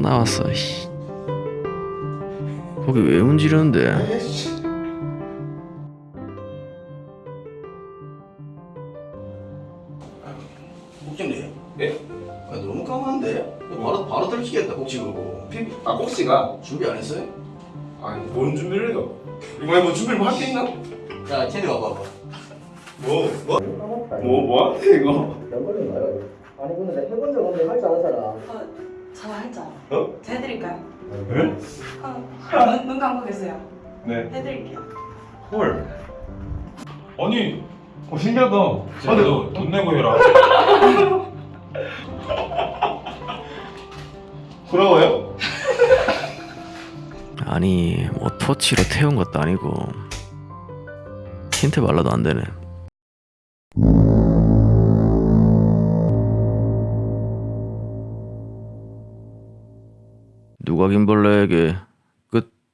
나왔어 씨. 거기 왜 문지르는데 국장님 네? 아, 너무 까만데? 바로 바로 들키겠다 혹시 그거 피비 아 꼭지가? 준비 안 했어요? 아니 뭔 준비를 해요? 이번에 뭐 준비를 뭐 할 게 있나? 야 캐리 와봐봐 뭐? 뭐? 뭐? 뭐한테 이거? 아니 근데 내가 해본 적 없는데 할 줄 아는 사람 어, 저 할자. 어? 저 해드릴까요? 네? 어, 눈, 눈 감고 계세요. 네 해드릴게요. 헐 아니 어 신기하다 아, 너, 돈 내고 해라 부러워요? 아니 뭐 토치로 태운 것도 아니고 힌트 발라도 안 되네 누가 김벌레에게